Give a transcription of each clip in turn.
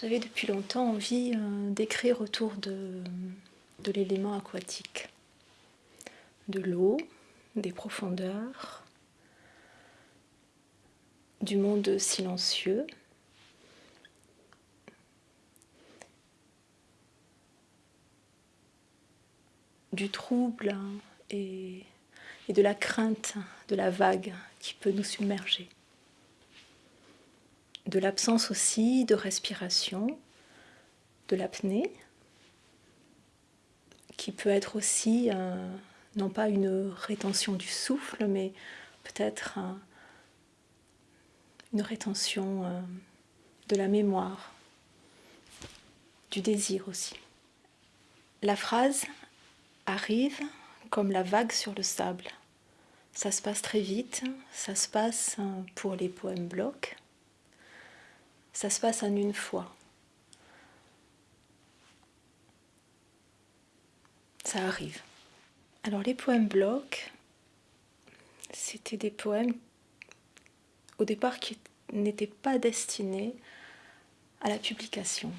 J'avais depuis longtemps envie euh, d'écrire autour de, l'élément aquatique, de l'eau, des profondeurs, du monde silencieux. du trouble et de la crainte de la vague qui peut nous submerger de l'absence aussi de respiration, de l'apnée, qui peut être aussi non pas une rétention du souffle, mais peut-être une rétention euh, de la mémoire, du désir aussi. La phrase arrive comme la vague sur le sable. Ça se passe très vite, ça se passe pour les poèmes blocs, ça se passe en une fois. Ça arrive. Alors les poèmes blocs, c'était des poèmes au départ qui n'étaient pas destinés à la publication.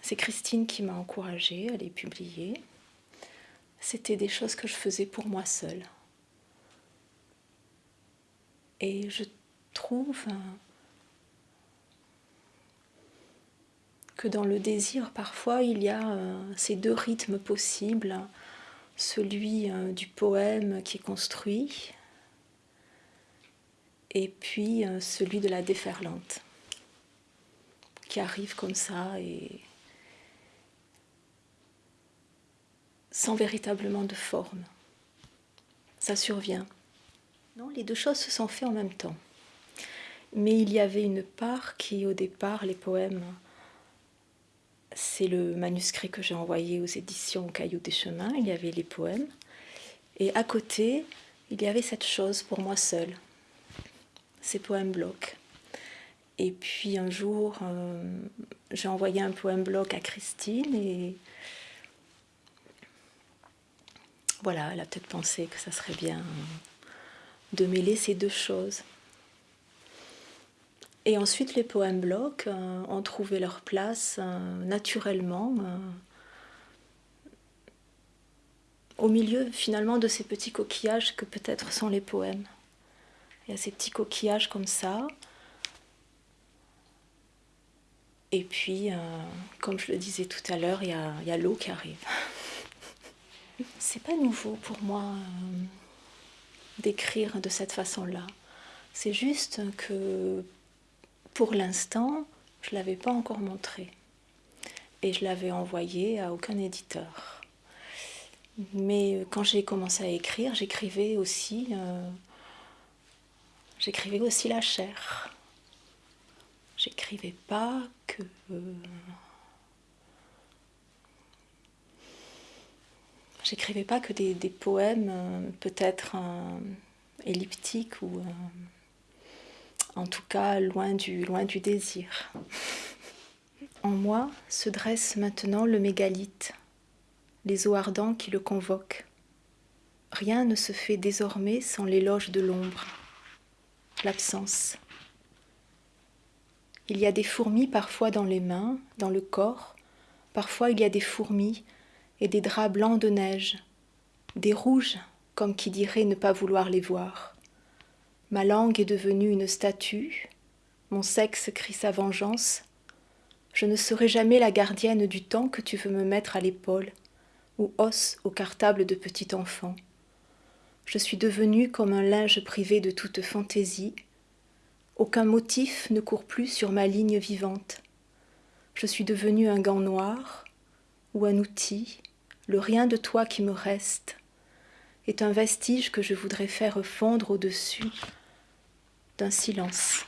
C'est Christine qui m'a encouragée à les publier. C'était des choses que je faisais pour moi seule. Et je trouve que dans le désir, parfois, il y a euh, ces deux rythmes possibles, celui euh, du poème qui est construit, et puis euh, celui de la déferlante, qui arrive comme ça et sans véritablement de forme. Ça survient. Non, les deux choses se sont faites en même temps. Mais il y avait une part qui, au départ, les poèmes c'est le manuscrit que j'ai envoyé aux éditions Cailloux des Chemins. Il y avait les poèmes. Et à côté, il y avait cette chose pour moi seule, ces poèmes blocs. Et puis un jour, euh, j'ai envoyé un poème bloc à Christine et voilà, elle a peut-être pensé que ça serait bien de mêler ces deux choses. Et ensuite, les poèmes blocs euh, ont trouvé leur place euh, naturellement euh, au milieu finalement de ces petits coquillages que peut-être sont les poèmes. Il y a ces petits coquillages comme ça. Et puis, comme je le disais tout à l'heure, il y a, l'eau qui arrive. C'est pas nouveau pour moi d'écrire de cette façon-là. C'est juste que pour l'instant, je ne l'avais pas encore montré. Et je l'avais envoyé à aucun éditeur. Mais quand j'ai commencé à écrire, j'écrivais aussi, euh, j'écrivais aussi la chair. J'écrivais pas que... Euh, j'écrivais pas que des, poèmes euh, peut-être elliptiques ou en tout cas loin du, désir. En moi se dresse maintenant le mégalithe, les eaux ardents qui le convoquent. Rien ne se fait désormais sans l'éloge de l'ombre, l'absence. Il y a des fourmis parfois dans les mains, dans le corps, parfois il y a des fourmis et des draps blancs de neige, des rouges comme qui dirait ne pas vouloir les voir. Ma langue est devenue une statue, mon sexe crie sa vengeance. Je ne serai jamais la gardienne du temps que tu veux me mettre à l'épaule, ou os au cartable de petit enfant. Je suis devenue comme un linge privé de toute fantaisie. Aucun motif ne court plus sur ma ligne vivante. Je suis devenue un gant noir, ou un outil, le rien de toi qui me reste, est un vestige que je voudrais faire fondre au-dessus d'un silence.